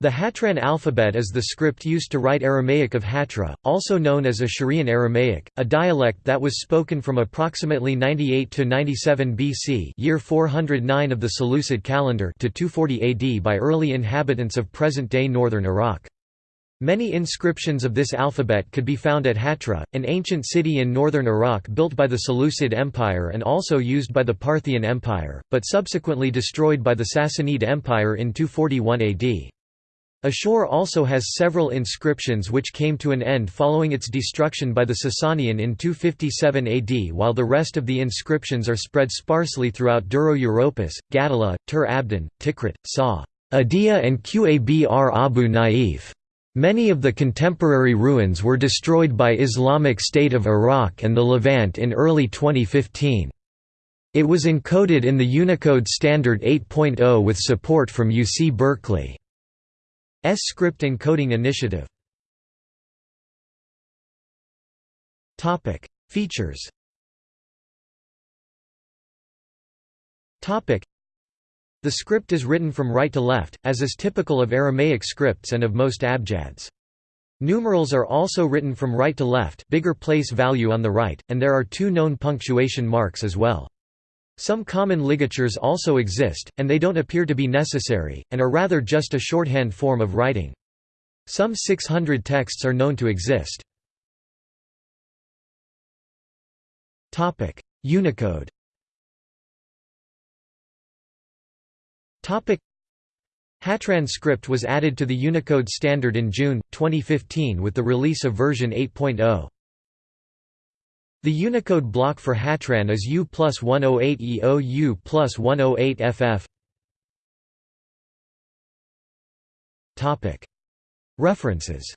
The Hatran alphabet is the script used to write Aramaic of Hatra, also known as Assyrian Aramaic, a dialect that was spoken from approximately 98 to 97 BC, year 409 of the Seleucid calendar, to 240 AD by early inhabitants of present-day northern Iraq. Many inscriptions of this alphabet could be found at Hatra, an ancient city in northern Iraq built by the Seleucid Empire and also used by the Parthian Empire, but subsequently destroyed by the Sassanid Empire in 241 AD. Ashur also has several inscriptions which came to an end following its destruction by the Sasanian in 257 AD while the rest of the inscriptions are spread sparsely throughout Dura Europos, Gaddala, Tur Abdin, Tikrit, Sa. Adia and Qabr Abu Naif. Many of the contemporary ruins were destroyed by Islamic State of Iraq and the Levant in early 2015. It was encoded in the Unicode Standard 8.0 with support from UC Berkeley. S script encoding initiative. Topic: Features. Topic: The script is written from right to left, as is typical of Aramaic scripts and of most abjads. Numerals are also written from right to left, bigger place value on the right, and there are two known punctuation marks as well. Some common ligatures also exist, and they don't appear to be necessary, and are rather just a shorthand form of writing. Some 600 texts are known to exist. Unicode Hatran script was added to the Unicode standard in June, 2015 with the release of version 8.0. The Unicode block for Hatran is U plus 108 EO U plus 108 FF. References